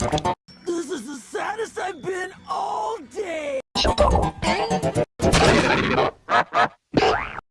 This is the saddest I've been all day! Shut up.